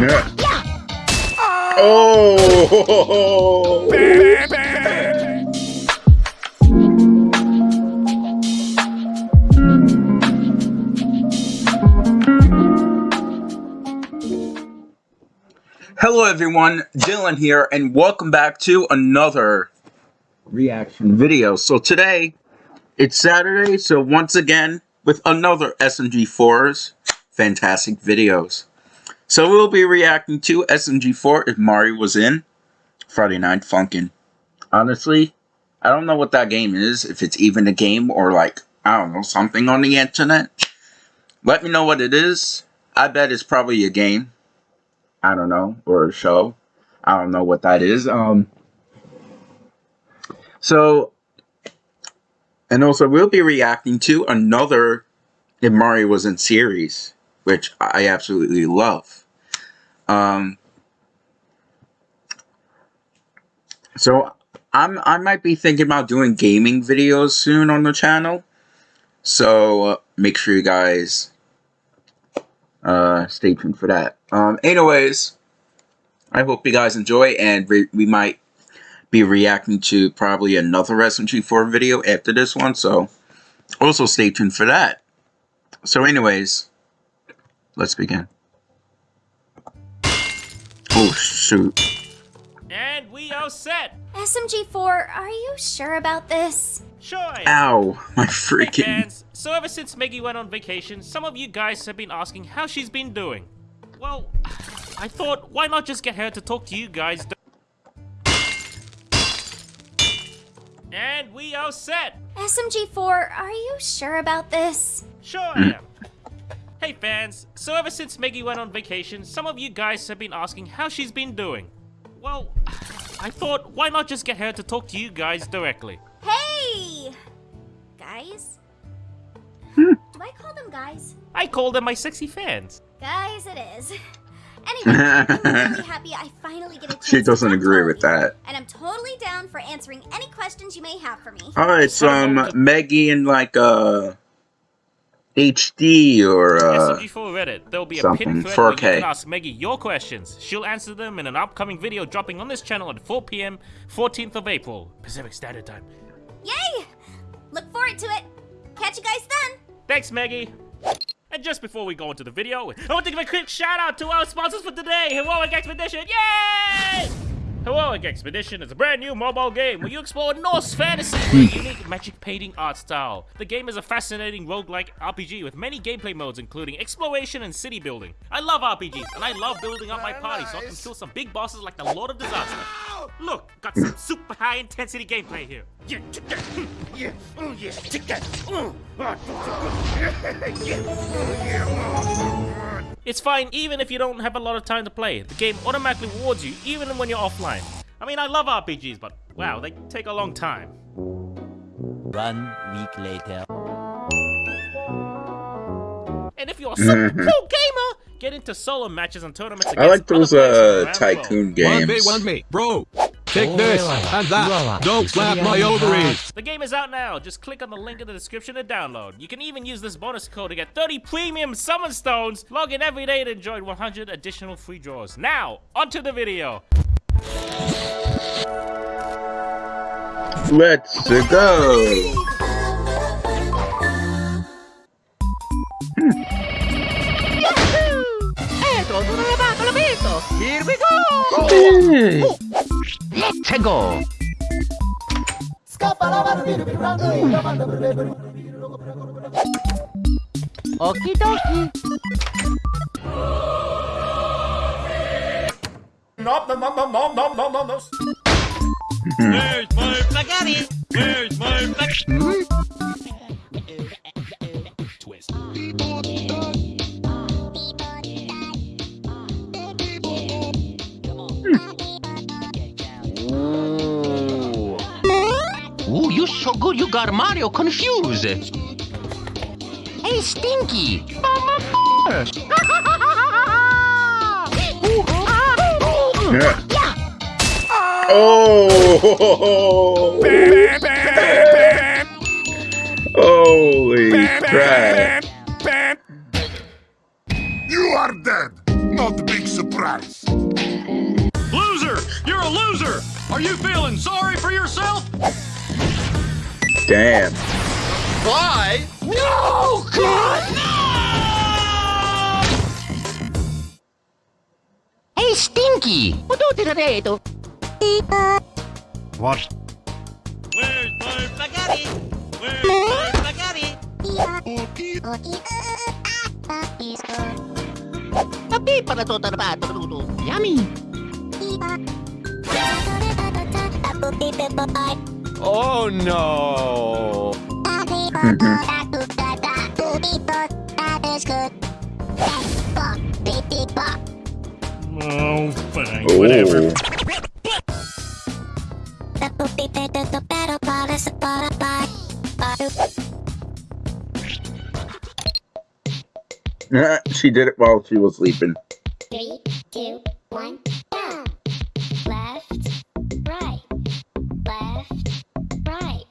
Yeah. Oh! Hello everyone, Dylan here, and welcome back to another reaction video. So today, it's Saturday, so once again, with another SMG4's fantastic videos. So we'll be reacting to SMG4 if Mario was in Friday Night Funkin'. Honestly, I don't know what that game is, if it's even a game or like, I don't know, something on the internet. Let me know what it is. I bet it's probably a game. I don't know, or a show. I don't know what that is. Um, so, and also we'll be reacting to another if Mario was in series, which I absolutely love. Um, so I'm I might be thinking about doing gaming videos soon on the channel. So uh, make sure you guys uh, stay tuned for that. Um, anyways, I hope you guys enjoy, and we might be reacting to probably another SMG4 video after this one. So also stay tuned for that. So anyways, let's begin. Oh, shoot. And we are set! SMG4, are you sure about this? Sure. Ow, my freaking... Hey fans, so ever since Meggy went on vacation, some of you guys have been asking how she's been doing. Well, I thought, why not just get her to talk to you guys? And we are set! SMG4, are you sure about this? Sure hmm. I am. Hey fans, so ever since Meggy went on vacation, some of you guys have been asking how she's been doing. Well, I thought, why not just get her to talk to you guys directly? Hey! Guys? Do I call them guys? I call them my sexy fans. Guys, it is. Anyway, I'm really happy I finally get a chance She doesn't to agree with that. And I'm totally down for answering any questions you may have for me. Alright, so um, Meggy and like uh HD or uh SMG4 Reddit. There'll be a something, pinned thread where you 4K. can ask Meggy your questions. She'll answer them in an upcoming video dropping on this channel at 4 p.m. 14th of April, Pacific Standard Time. Yay! Look forward to it. Catch you guys then. Thanks, Meggy. And just before we go into the video, I want to give a quick shout out to our sponsors for today, Heroic Expedition. Yay! Heroic Expedition is a brand new mobile game where you explore Norse fantasy with a unique magic painting art style. The game is a fascinating roguelike RPG with many gameplay modes including exploration and city building. I love RPGs and I love building up my party so I can kill some big bosses like the Lord of Disaster. Look, got some super high intensity gameplay here. Yeah, check. Yeah, oh yeah, check that. Feels so good. Yeah, yeah. It's fine even if you don't have a lot of time to play. The game automatically rewards you even when you're offline. I mean, I love RPGs, but wow, they take a long time. One week later. And if you're a super pro gamer, get into solo matches and tournaments against I like those other players uh from around the world. tycoon One me, games. one me. Bro, take this and that. Don't slap my ovaries. The game is out now. Just click on the link in the description to download. You can even use this bonus code to get 30 premium summon stones. Log in every day to enjoy 100 additional free draws. Now, onto the video. Let's go. Here we go! Let's go! Okie dokie. Where's my spaghetti? Where's my spaghetti? Twist. Ooh. Ooh, you so good you got Mario confused. Hey, Stinky! Yeah. Oh! Holy crap! You are dead. Not the big surprise. Loser! You're a loser! Are you feeling sorry for yourself? Damn. Why? No! God! Hey, Stinky! What do you do? What? Where's my spaghetti? Where's my spaghetti? Tapi para to tarbato luto. Yummy! Oh no! Oh, fine, oh. whatever. Oh. she did it while she was sleeping. Three, two, one, down. Left, right, left, right.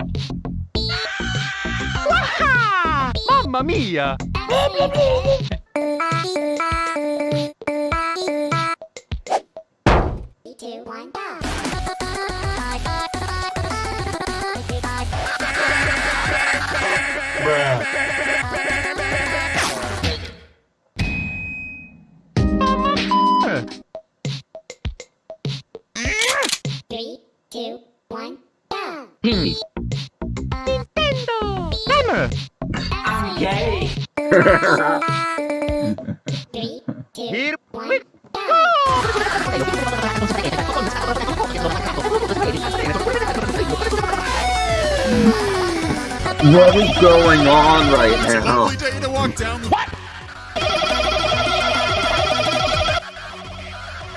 Mamma mia! Three, two, Here we down. What is going on right now? Lovely day to walk down the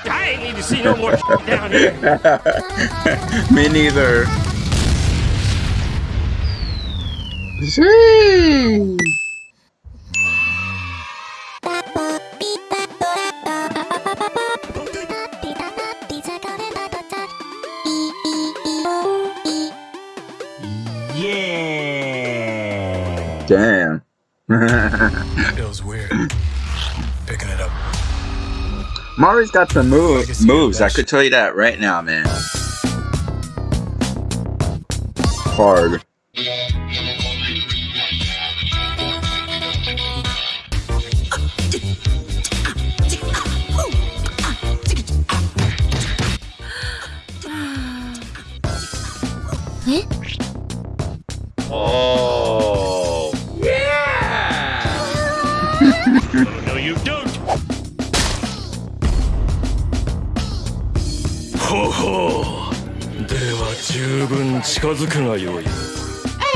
I ain't need to see no more down here. Me neither. Sheesh. Damn. Feels weird. Picking it up. Mari's got some move, I moves. I could tell you that right now, man. Hard. Oh.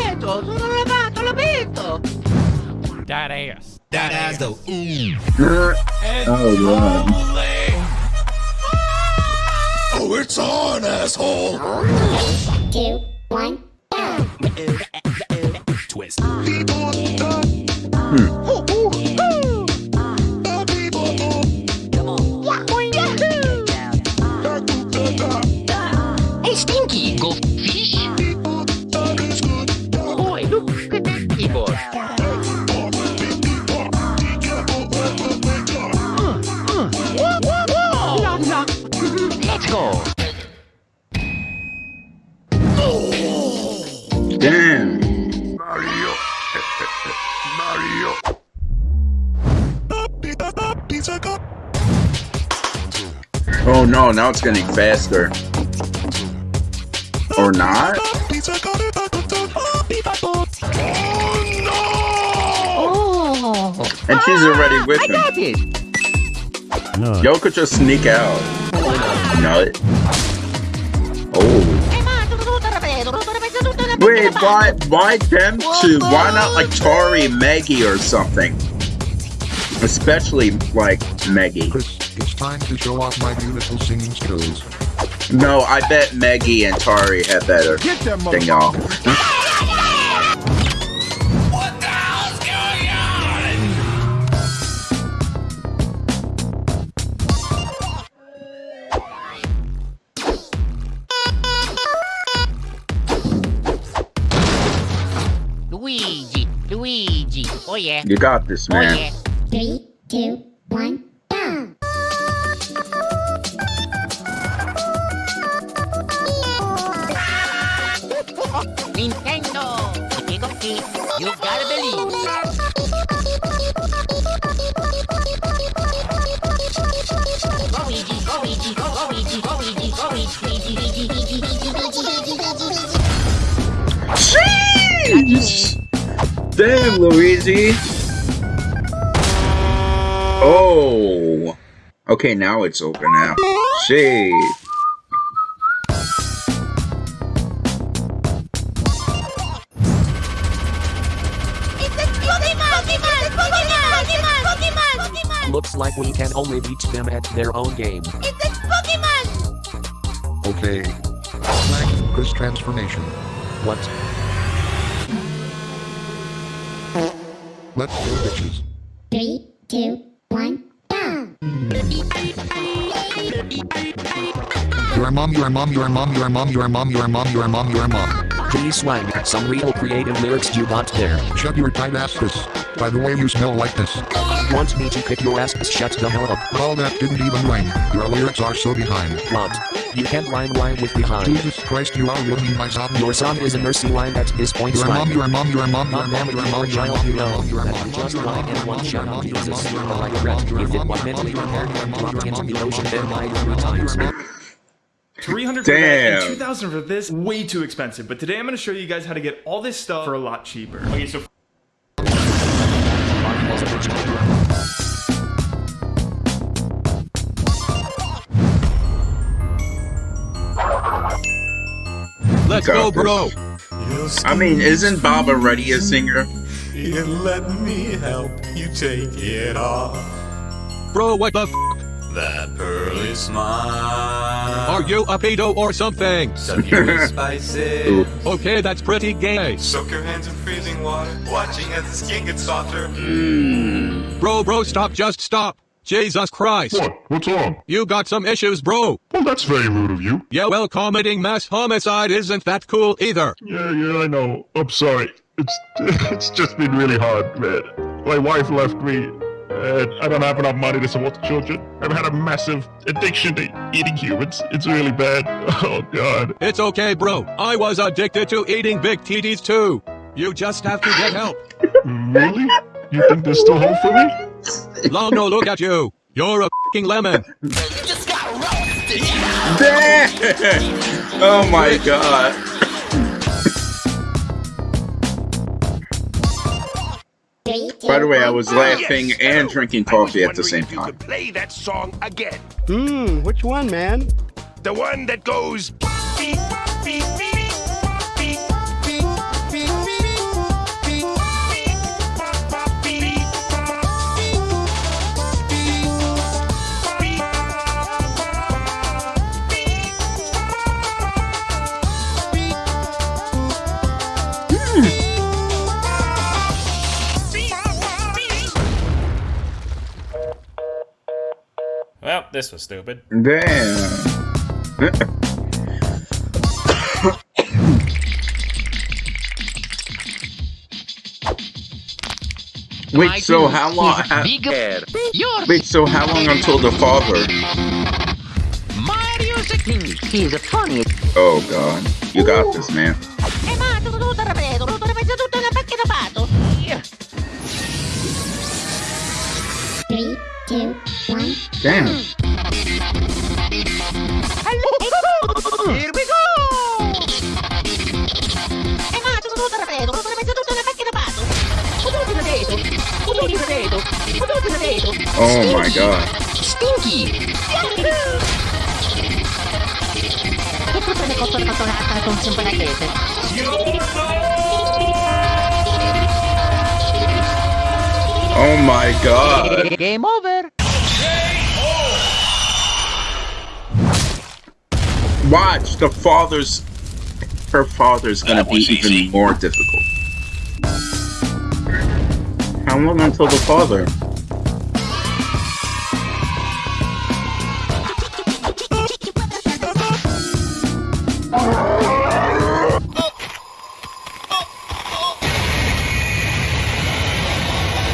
Eto, sono lavato, l'ho visto! That ass. That ass though. oh, God. Oh, it's on, asshole. Two, one, down. Twist. Pizza cup. Oh no, now it's getting faster. Or not? Pizza cup. Oh, oh! And she's already ah, with I him. got it! Yo could just sneak out. Nut. Oh. Wait, why why them two? Why not like Tori, Maggie, or something? Especially like Maggie. Chris, it's time to show off my beautiful singing skills. No, I bet Maggie and Tari had better Get them than y'all. What the hell's going on? Luigi, Luigi. Oh yeah. You got this, man. Oh man. yeah three, two, one. Nintendo! Amigo you gotta believe! Go Luigi, Luigi, Luigi, Luigi, Luigi, Luigi, Luigi, Luigi, Luigi, Luigi, Luigi, Damn, Luigi! A Okay, now It's Pokemon! now. Pokemon! Pokemon! Looks like we can only beat them at their own game. It's a Pokemon! Okay. Flag Chris transformation. What? Let's go, bitches. Three, two, Your mom, your mom, your mom, your mom, your mom, your mom, your mom, your mom. Please swang some real creative lyrics you got there. Shut your tight asses. By the way, you smell like this. Want me to kick your ass? Shut the hell up. Well, that didn't even rhyme. Your lyrics are so behind. What? You can't rhyme rhyme with behind. Jesus Christ, you are ruining my song. Your song is a mercy line that is point Your mom, your mom, your mom, your mom, your you mom, your child, mom, you your mom, your mom, you just your lied mom, and one your shot mom, on your Jesus. mom, your I mom, regret. your If it mom, was your mentally mom, prepared, your mom, dropped your into mom, the your ocean, mom, then your mom, three your mom, times. Your mom. 300 for that and 2000 for this way too expensive but today i'm going to show you guys how to get all this stuff for a lot cheaper okay so Let's go, bro. I mean, isn't Bob already a singer? You let me help you take it off. Bro, what the f? That pearl is mine. Are you a pedo or something? Suck you with spices. Okay, that's pretty gay. Soak your hands in freezing water. Watching as the skin gets softer. Hmm. Bro, bro, stop, just stop. Jesus Christ. What? What's wrong? You got some issues, bro. Well, that's very rude of you. Yeah, well, committing mass homicide isn't that cool either. Yeah, yeah, I know. I'm sorry. It's it's just been really hard, man. My wife left me, and I don't have enough money to support the children. I've had a massive addiction to eating humans. It's really bad. Oh God. It's okay, bro. I was addicted to eating big titties too. You just have to get help. Mm, really? You think there's still hope for me? Long no look at you. You're a fing lemon. Damn! Oh my god. By the way, I was laughing and drinking coffee at the same You time. could play that song again. Hmm, which one, man? The one that goes. beep, beep, beep, beep, Well, this was stupid. Damn. Wait, so how long? How, wait, so how long until the father? Mario's a king. He's a funny. Oh god, you got this, man. E ma tutto tutto ripeto, tutto ripeto, tutto una pacchetta pato. Three, two, Damn it. Here we go! Oh my god. Stinky! Oh my god. Game over. Watch, the father's. Her father's gonna be even more difficult. How long until the father?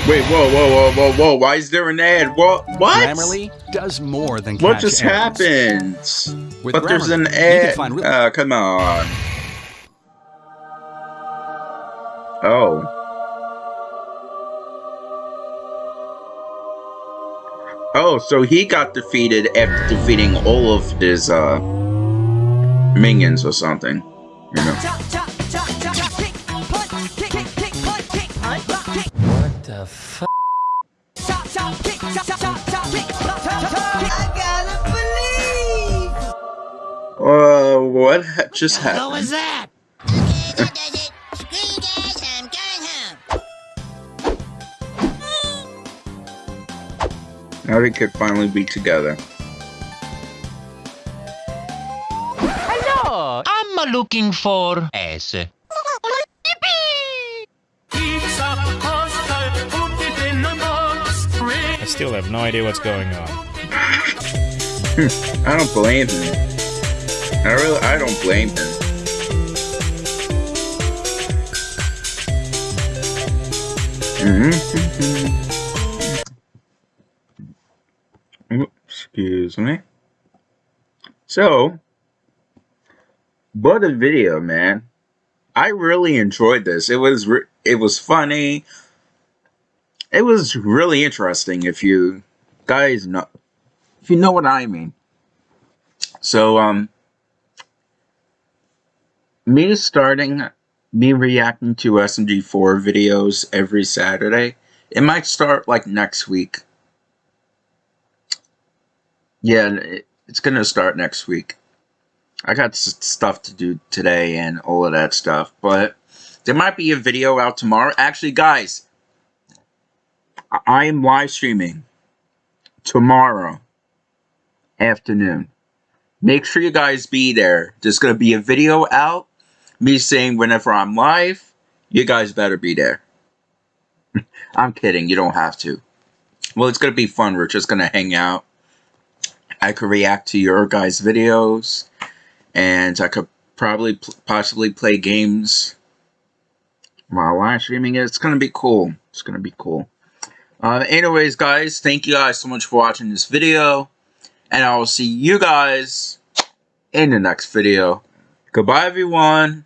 Wait, whoa, whoa, whoa, whoa, whoa! Why is there an ad? What? What? Grammarly does more than What catch just errors. happened? With but there's an Grammarly, ad. find real- Uh, come on. Oh. Oh, so he got defeated after defeating all of his uh minions or something. You know. Chop, chop, just happened? What was that? Now we could finally be together. Hello, I'm looking for S. I still have no idea what's going on. I don't blame him. I really, I don't blame him. Mm-hmm. Excuse me. So, what a video, man! I really enjoyed this. It was it was funny. It was really interesting. If you guys know, if you know what I mean. So, um, me starting, me reacting to SMG4 videos every Saturday, it might start like next week. Yeah, it, it's gonna start next week. I got stuff to do today and all of that stuff, but there might be a video out tomorrow. Actually, guys, I am live streaming tomorrow afternoon. Make sure you guys be there. There's gonna be a video out. Me saying whenever I'm live, you guys better be there. I'm kidding. You don't have to. Well, it's gonna be fun. We're just gonna hang out. I could react to your guys' videos, and I could probably possibly play games while live streaming it. It's gonna be cool. It's gonna be cool. Uh, anyways, guys, thank you guys so much for watching this video, and I will see you guys in the next video. Goodbye, everyone.